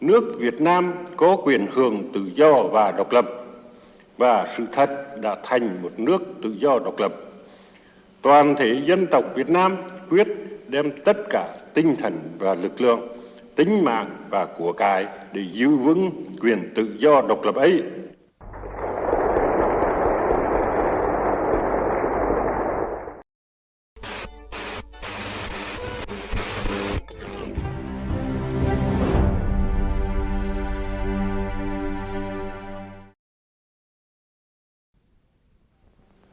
nước Việt Nam có quyền hưởng tự do và độc lập và sự thật đã thành một nước tự do độc lập. Toàn thể dân tộc Việt Nam quyết đem tất cả tinh thần và lực lượng, tính mạng và của cải để giữ vững quyền tự do độc lập ấy.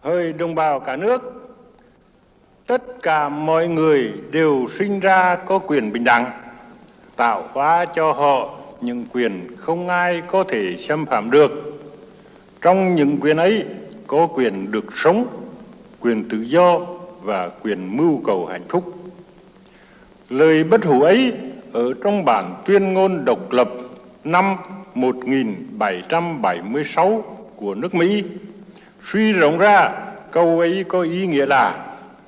Hỡi đồng bào cả nước, tất cả mọi người đều sinh ra có quyền bình đẳng, tạo hóa cho họ những quyền không ai có thể xâm phạm được. Trong những quyền ấy có quyền được sống, quyền tự do và quyền mưu cầu hạnh phúc. Lời bất hủ ấy ở trong bản tuyên ngôn độc lập năm 1776 của nước Mỹ Suy rộng ra, câu ấy có ý nghĩa là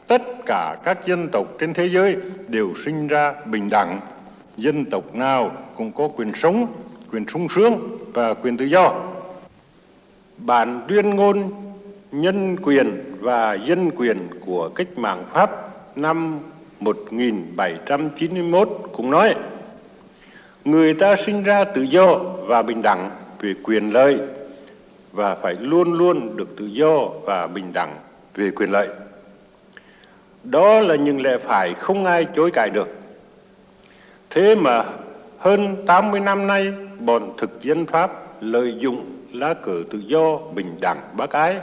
tất cả các dân tộc trên thế giới đều sinh ra bình đẳng. Dân tộc nào cũng có quyền sống, quyền sung sướng và quyền tự do. Bản tuyên ngôn nhân quyền và dân quyền của cách mạng Pháp năm 1791 cũng nói người ta sinh ra tự do và bình đẳng về quyền lợi và phải luôn luôn được tự do và bình đẳng về quyền lợi. Đó là những lẽ phải không ai chối cãi được. Thế mà hơn 80 năm nay, bọn thực dân Pháp lợi dụng lá cờ tự do, bình đẳng, bác ái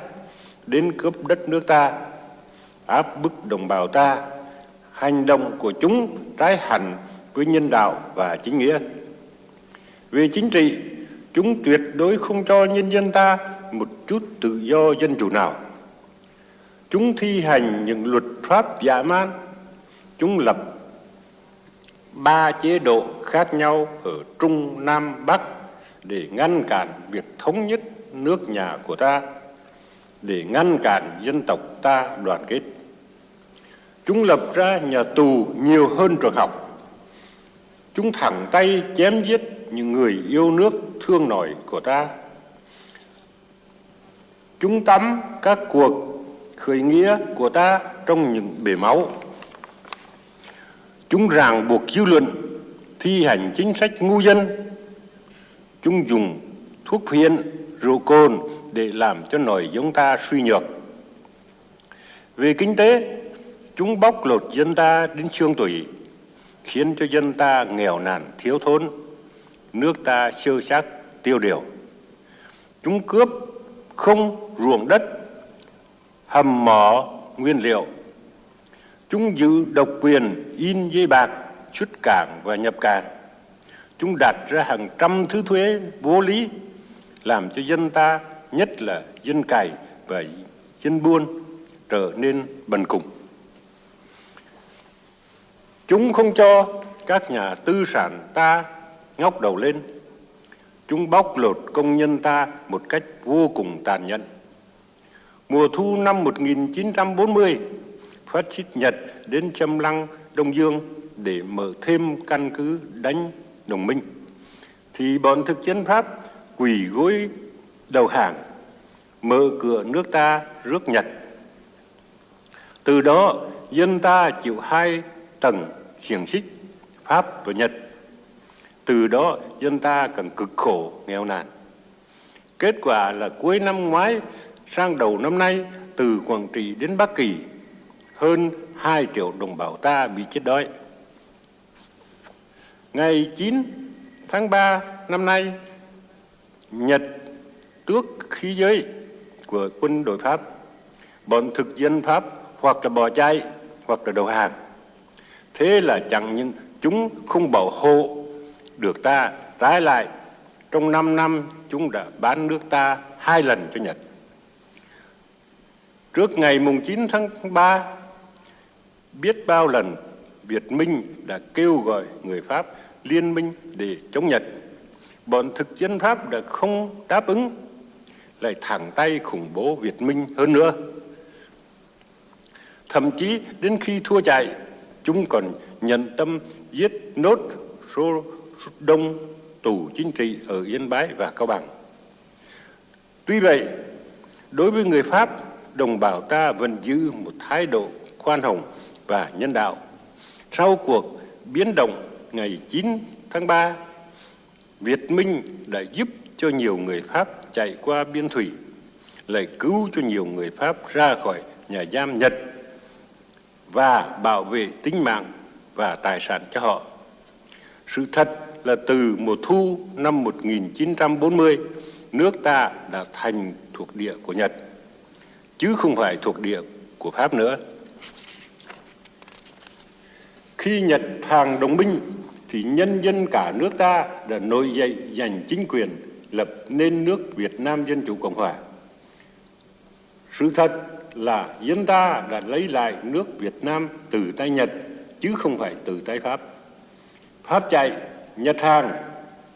đến cướp đất nước ta, áp bức đồng bào ta. Hành động của chúng trái hẳn với nhân đạo và chính nghĩa. Về chính trị, Chúng tuyệt đối không cho nhân dân ta một chút tự do dân chủ nào. Chúng thi hành những luật pháp giả man. Chúng lập ba chế độ khác nhau ở Trung, Nam, Bắc để ngăn cản việc thống nhất nước nhà của ta, để ngăn cản dân tộc ta đoàn kết. Chúng lập ra nhà tù nhiều hơn trường học. Chúng thẳng tay chém giết những người yêu nước thương nổi của ta. Chúng tắm các cuộc khởi nghĩa của ta trong những bể máu. Chúng ràng buộc dư luận, thi hành chính sách ngu dân. Chúng dùng thuốc phiện, rượu cồn để làm cho nổi giống ta suy nhược. Về kinh tế, chúng bóc lột dân ta đến xương tủy, khiến cho dân ta nghèo nàn thiếu thốn nước ta sơ sát tiêu điều. Chúng cướp không ruộng đất, hầm mỏ nguyên liệu. Chúng giữ độc quyền in dây bạc, xuất cảng và nhập cảng. Chúng đặt ra hàng trăm thứ thuế vô lý, làm cho dân ta, nhất là dân cày và dân buôn, trở nên bần cùng. Chúng không cho các nhà tư sản ta ngóc đầu lên. Chúng bóc lột công nhân ta một cách vô cùng tàn nhẫn. Mùa thu năm 1940, phát xít Nhật đến châm lăng Đông Dương để mở thêm căn cứ đánh đồng minh. Thì bọn thực dân Pháp quỳ gối đầu hàng, mở cửa nước ta rước Nhật. Từ đó, dân ta chịu hai tầng xiềng xích, Pháp và Nhật từ đó dân ta càng cực khổ, nghèo nàn. Kết quả là cuối năm ngoái sang đầu năm nay, từ Quảng Trị đến Bắc Kỳ, hơn 2 triệu đồng bào ta bị chết đói. Ngày 9 tháng 3 năm nay, Nhật tước khí giới của quân đội Pháp. Bọn thực dân Pháp hoặc là bỏ chạy hoặc là đầu hàng. Thế là chẳng những chúng không bảo hộ được ta trái lại trong 5 năm chúng đã bán nước ta hai lần cho Nhật. Trước ngày mùng 9 tháng 3, biết bao lần Việt Minh đã kêu gọi người Pháp liên minh để chống Nhật. Bọn thực dân Pháp đã không đáp ứng, lại thẳng tay khủng bố Việt Minh hơn nữa. Thậm chí đến khi thua chạy, chúng còn nhận tâm giết nốt số đông tù chính trị ở Yên Bái và Cao Bằng. Tuy vậy, đối với người Pháp, đồng bào ta vẫn giữ một thái độ khoan hồng và nhân đạo. Sau cuộc biến động ngày 9 tháng 3, Việt Minh đã giúp cho nhiều người Pháp chạy qua biên thủy, lại cứu cho nhiều người Pháp ra khỏi nhà giam Nhật và bảo vệ tính mạng và tài sản cho họ. Sự thật là từ mùa thu năm 1940, nước ta đã thành thuộc địa của Nhật, chứ không phải thuộc địa của Pháp nữa. Khi Nhật hàng đồng minh thì nhân dân cả nước ta đã nổi dậy giành chính quyền lập nên nước Việt Nam Dân Chủ Cộng Hòa. Sự thật là dân ta đã lấy lại nước Việt Nam từ tay Nhật chứ không phải từ tay Pháp. Pháp chạy, Nhật hàng,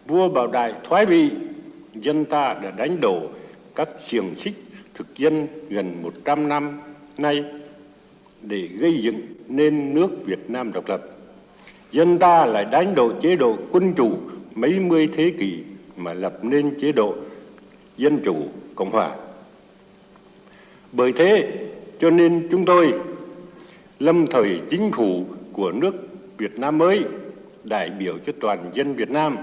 vua Bảo Đại thoái vị, dân ta đã đánh đổ các xiềng xích thực dân gần 100 năm nay để gây dựng nên nước Việt Nam độc lập. Dân ta lại đánh đổ chế độ quân chủ mấy mươi thế kỷ mà lập nên chế độ dân chủ cộng hòa. Bởi thế cho nên chúng tôi lâm thời chính phủ của nước Việt Nam mới đại biểu cho toàn dân Việt Nam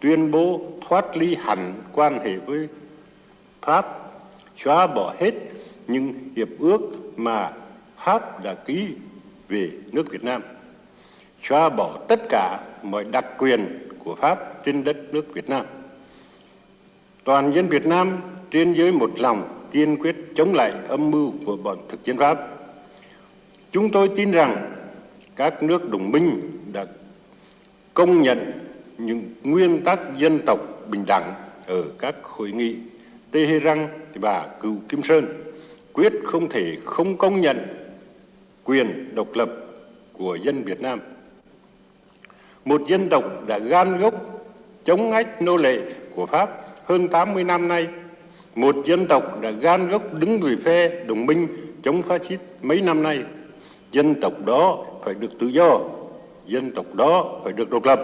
tuyên bố thoát ly hẳn quan hệ với Pháp, xóa bỏ hết những hiệp ước mà Pháp đã ký về nước Việt Nam, xóa bỏ tất cả mọi đặc quyền của Pháp trên đất nước Việt Nam. Toàn dân Việt Nam trên dưới một lòng kiên quyết chống lại âm mưu của bọn thực dân Pháp. Chúng tôi tin rằng các nước đồng minh đã công nhận những nguyên tắc dân tộc bình đẳng ở các hội nghị Tehran và Cựu Kim Sơn, quyết không thể không công nhận quyền độc lập của dân Việt Nam. Một dân tộc đã gan gốc chống ách nô lệ của Pháp hơn 80 năm nay, một dân tộc đã gan gốc đứng về phe đồng minh chống phát xít mấy năm nay. Dân tộc đó phải được tự do, dân tộc đó phải được độc lập.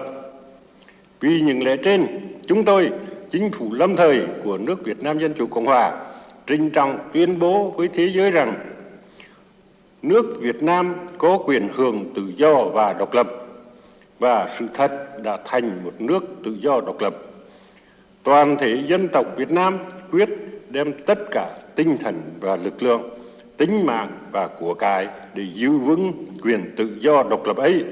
Vì những lẽ trên, chúng tôi, chính phủ lâm thời của nước Việt Nam Dân Chủ Cộng Hòa, trinh trọng tuyên bố với thế giới rằng nước Việt Nam có quyền hưởng tự do và độc lập và sự thật đã thành một nước tự do độc lập. Toàn thể dân tộc Việt Nam quyết đem tất cả tinh thần và lực lượng, tính mạng và của cải để giữ vững quyền tự do độc lập ấy.